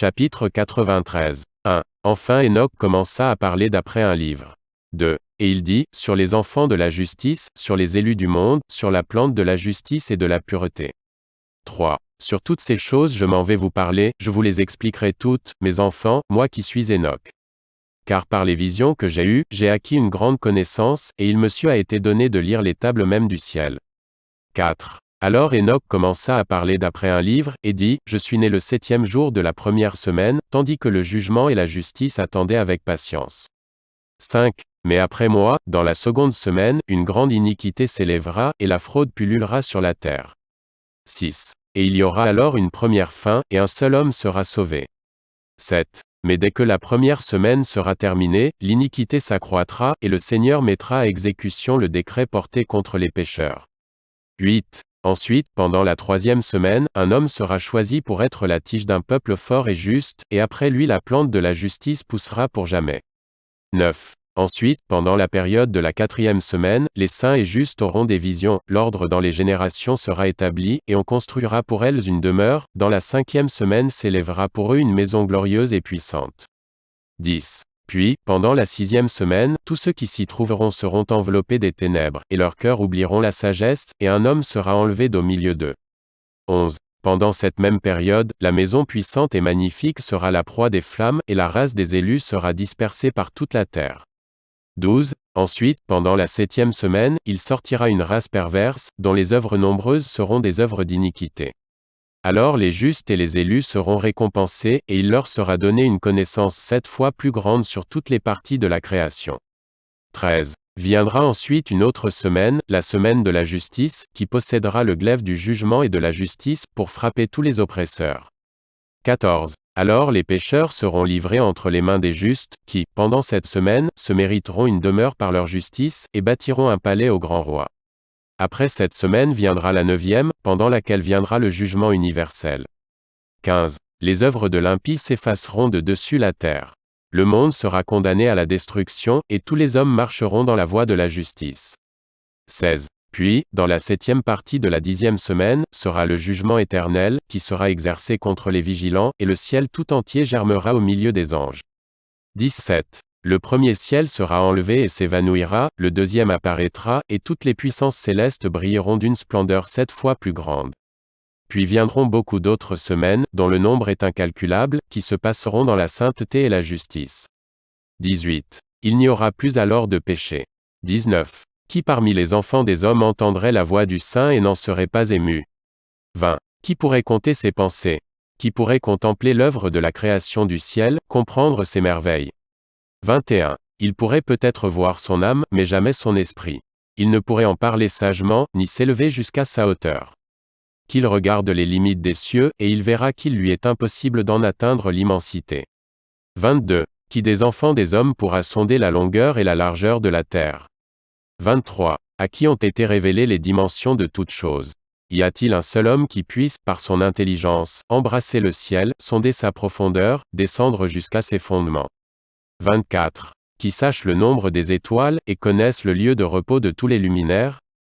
Chapitre 93. 1. Enfin Enoch commença à parler d'après un livre. 2. Et il dit, sur les enfants de la justice, sur les élus du monde, sur la plante de la justice et de la pureté. 3. Sur toutes ces choses je m'en vais vous parler, je vous les expliquerai toutes, mes enfants, moi qui suis Enoch. Car par les visions que j'ai eues, j'ai acquis une grande connaissance, et il me a été donné de lire les tables mêmes du ciel. 4. Alors Enoch commença à parler d'après un livre, et dit, Je suis né le septième jour de la première semaine, tandis que le jugement et la justice attendaient avec patience. 5. Mais après moi, dans la seconde semaine, une grande iniquité s'élèvera, et la fraude pullulera sur la terre. 6. Et il y aura alors une première fin, et un seul homme sera sauvé. 7. Mais dès que la première semaine sera terminée, l'iniquité s'accroîtra, et le Seigneur mettra à exécution le décret porté contre les pécheurs. 8. Ensuite, pendant la troisième semaine, un homme sera choisi pour être la tige d'un peuple fort et juste, et après lui la plante de la justice poussera pour jamais. 9. Ensuite, pendant la période de la quatrième semaine, les saints et justes auront des visions, l'ordre dans les générations sera établi, et on construira pour elles une demeure, dans la cinquième semaine s'élèvera pour eux une maison glorieuse et puissante. 10. Puis, pendant la sixième semaine, tous ceux qui s'y trouveront seront enveloppés des ténèbres, et leurs cœurs oublieront la sagesse, et un homme sera enlevé d'au milieu d'eux. 11. Pendant cette même période, la maison puissante et magnifique sera la proie des flammes, et la race des élus sera dispersée par toute la terre. 12. Ensuite, pendant la septième semaine, il sortira une race perverse, dont les œuvres nombreuses seront des œuvres d'iniquité. Alors les justes et les élus seront récompensés, et il leur sera donné une connaissance sept fois plus grande sur toutes les parties de la création. 13. Viendra ensuite une autre semaine, la semaine de la justice, qui possédera le glaive du jugement et de la justice, pour frapper tous les oppresseurs. 14. Alors les pécheurs seront livrés entre les mains des justes, qui, pendant cette semaine, se mériteront une demeure par leur justice, et bâtiront un palais au grand roi. Après cette semaine viendra la neuvième, pendant laquelle viendra le jugement universel. 15. Les œuvres de l'impie s'effaceront de dessus la terre. Le monde sera condamné à la destruction, et tous les hommes marcheront dans la voie de la justice. 16. Puis, dans la septième partie de la dixième semaine, sera le jugement éternel, qui sera exercé contre les vigilants, et le ciel tout entier germera au milieu des anges. 17. Le premier ciel sera enlevé et s'évanouira, le deuxième apparaîtra, et toutes les puissances célestes brilleront d'une splendeur sept fois plus grande. Puis viendront beaucoup d'autres semaines, dont le nombre est incalculable, qui se passeront dans la sainteté et la justice. 18. Il n'y aura plus alors de péché. 19. Qui parmi les enfants des hommes entendrait la voix du Saint et n'en serait pas ému? 20. Qui pourrait compter ses pensées? Qui pourrait contempler l'œuvre de la création du ciel, comprendre ses merveilles? 21. Il pourrait peut-être voir son âme, mais jamais son esprit. Il ne pourrait en parler sagement, ni s'élever jusqu'à sa hauteur. Qu'il regarde les limites des cieux, et il verra qu'il lui est impossible d'en atteindre l'immensité. 22. Qui des enfants des hommes pourra sonder la longueur et la largeur de la terre? 23. À qui ont été révélées les dimensions de toutes choses? Y a-t-il un seul homme qui puisse, par son intelligence, embrasser le ciel, sonder sa profondeur, descendre jusqu'à ses fondements? 24. Qui sache le nombre des étoiles, et connaisse le lieu de repos de tous les luminaires